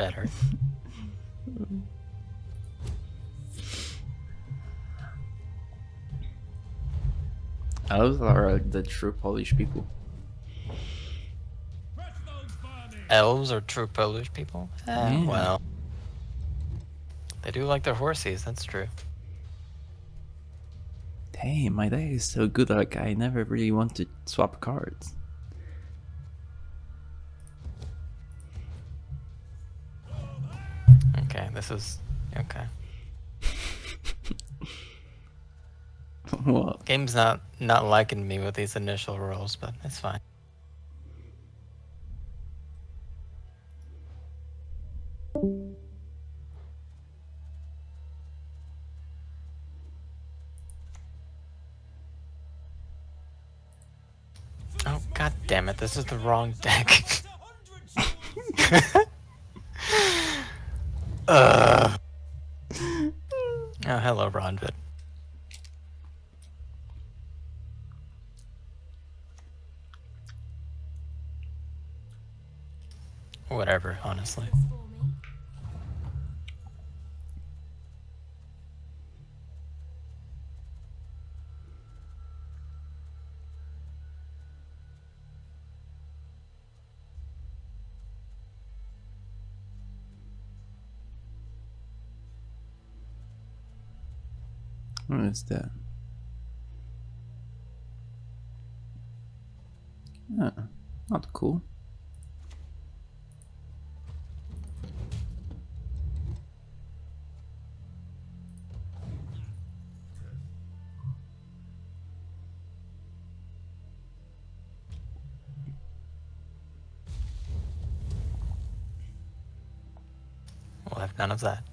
better. Elves are the true Polish people. Elves are true Polish people? Eh, yeah. Well, they do like their horses, that's true. Hey, my day is so good, like I never really want to swap cards. This is. Okay. what? Game's not not liking me with these initial rolls, but it's fine. Oh god damn it, this is the wrong deck. Ugh. Oh, hello, Ronvid. Whatever, honestly. What is that? Ah, not cool. We'll have none of that.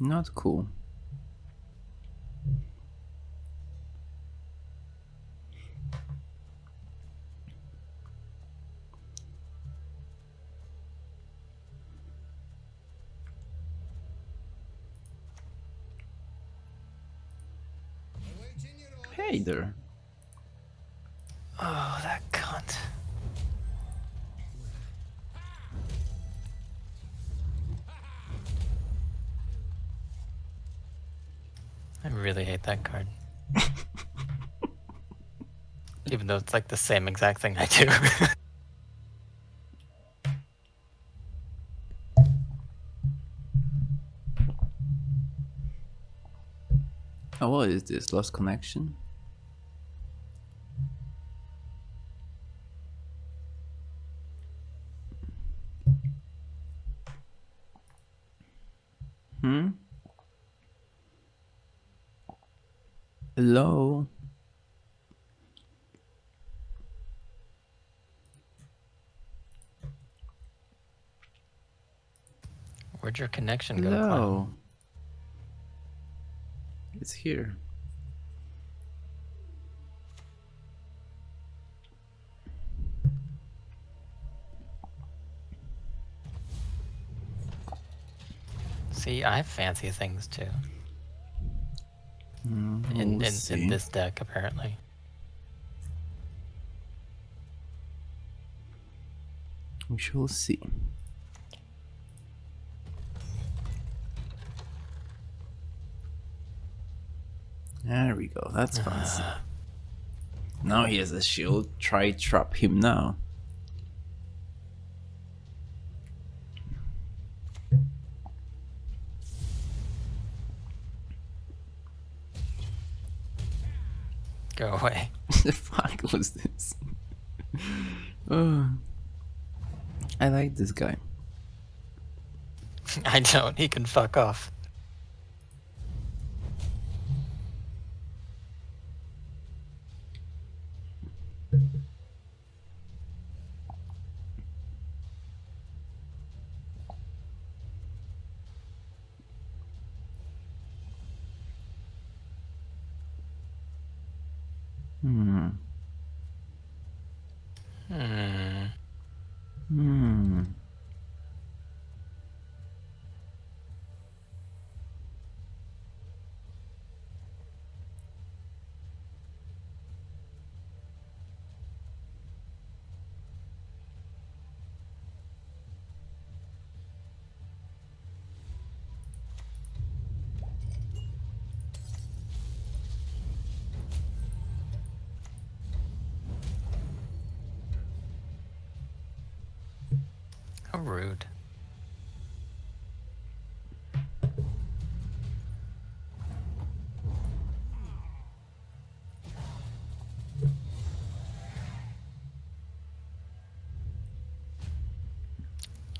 Not cool. Hey there. Oh, really hate that card. Even though it's like the same exact thing I do. Oh, what is this? Lost connection? Hmm? Hello? Where'd your connection go? Hello? It's here. See, I have fancy things too. Mm, In, we'll in, in this deck, apparently. We shall see. There we go. That's fancy. now he has a shield. Try trap him now. Go away. the fuck was this? oh. I like this guy. I don't. He can fuck off. 嗯。嗯。How rude.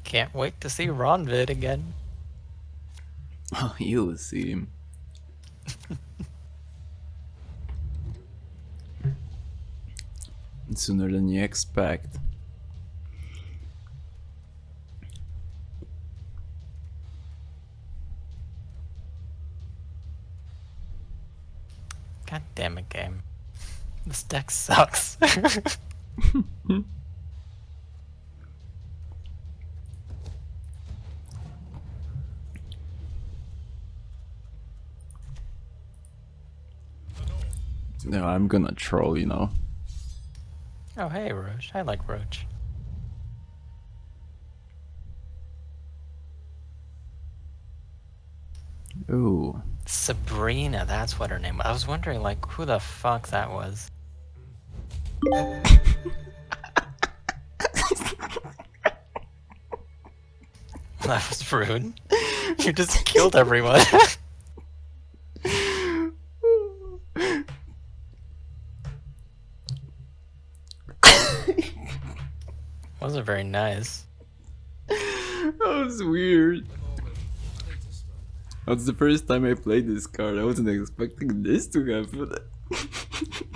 Can't wait to see Ronvid again. Oh, you'll see him. Sooner than you expect. Damn it, game. This deck sucks. No, I'm gonna troll, you know. oh, hey, Roach. I like Roach. Ooh. Sabrina, that's what her name was. I was wondering, like, who the fuck that was. that was rude. You just killed everyone. Wasn't very nice. that was weird. That's the first time I played this card. I wasn't expecting this to happen.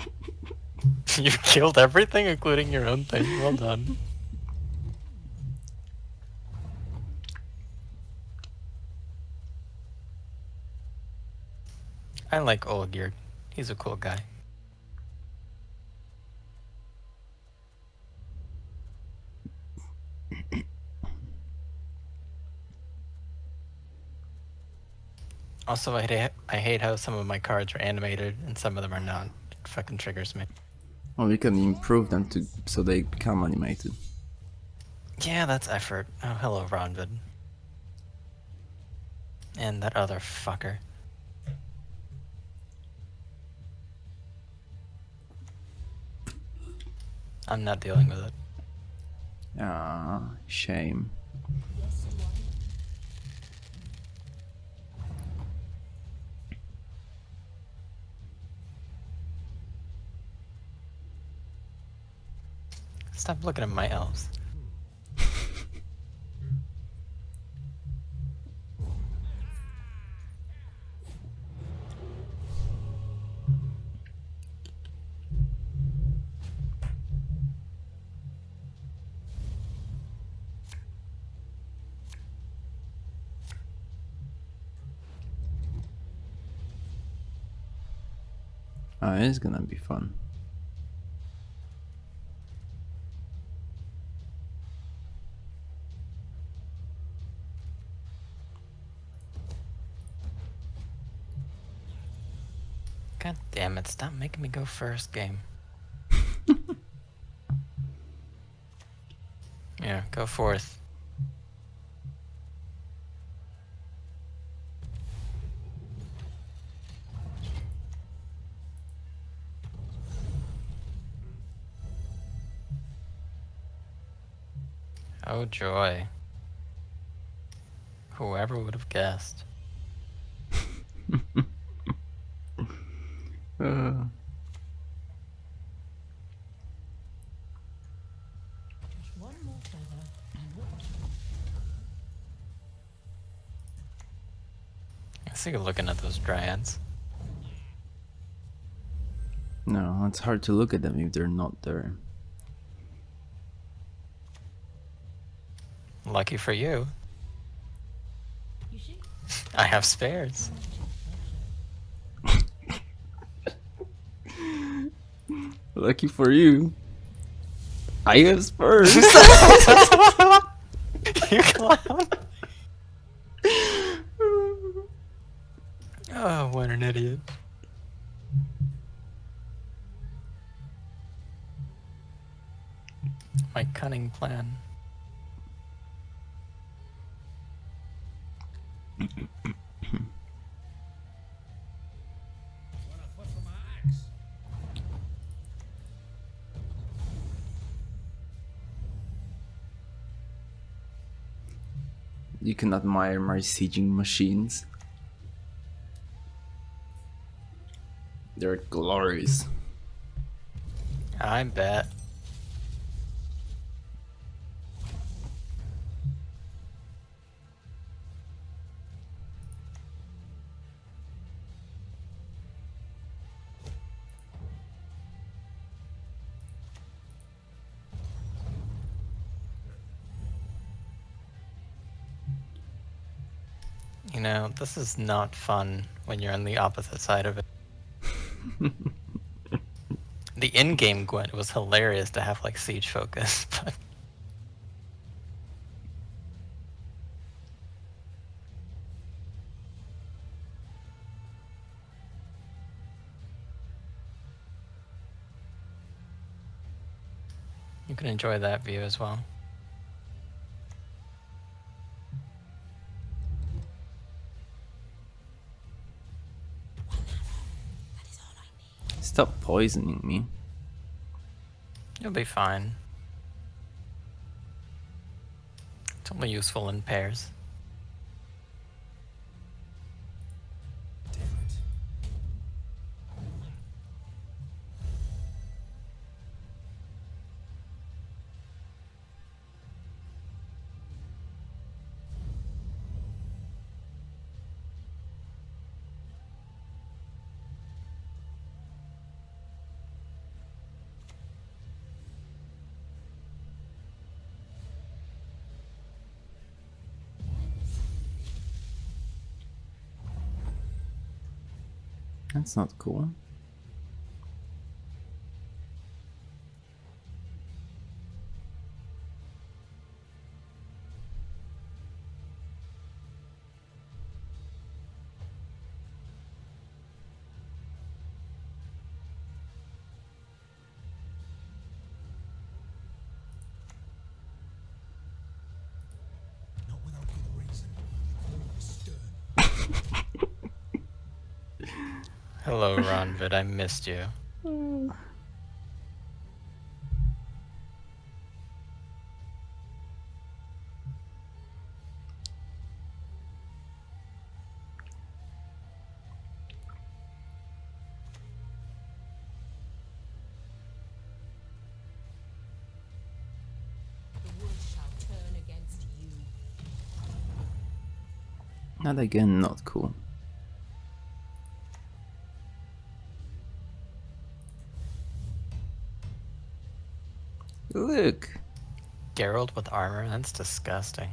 You killed everything, including your own thing. Well done. I like Olgierd. He's a cool guy. Also, I hate, I hate how some of my cards are animated and some of them are not. It fucking triggers me. well, we can improve them to so they become animated. Yeah, that's effort. Oh, hello, Ronvid. And that other fucker. I'm not dealing with it. Ah, shame. Stop looking at my elves. Ah, it's gonna be fun. God stop making me go first, game. yeah, go fourth. Oh joy. Whoever would have guessed. I see you looking at those dryads. no, it's hard to look at them if they're not there. Lucky for you, you? I have spares. Lucky for you. I have Spurs. you clown. Oh, what an idiot. My cunning plan. You can admire my sieging machines. They're glorious. I bet. You know, this is not fun when you're on the opposite side of it. The in-game Gwent was hilarious to have like siege focus, but you can enjoy that view as well. Stop poisoning me. You'll be fine. It's only useful in pairs. That's not cool. Hello, Ronvid. I missed you. Not again, not cool. Look, Geralt with armor? That's disgusting.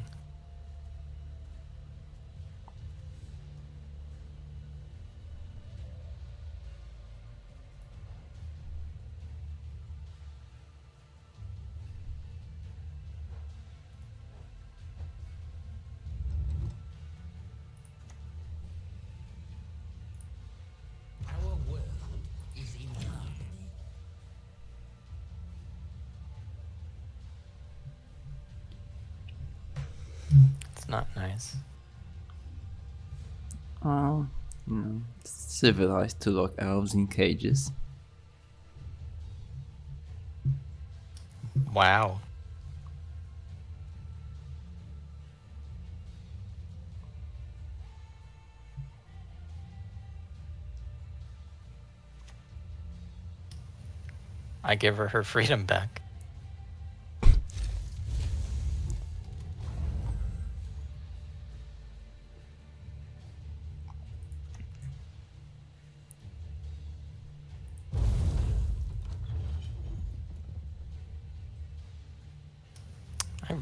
Not nice. oh, you know, civilized to lock elves in cages. Wow. I give her her freedom back.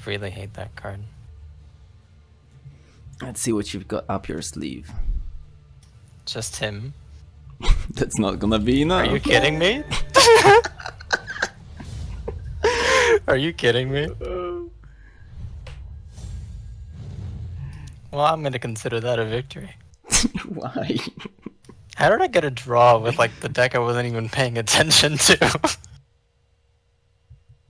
Really hate that card. Let's see what you've got up your sleeve. Just him. That's not gonna be enough. Are you kidding me? Are you kidding me? Well, I'm gonna consider that a victory. Why? How did I get a draw with like the deck I wasn't even paying attention to?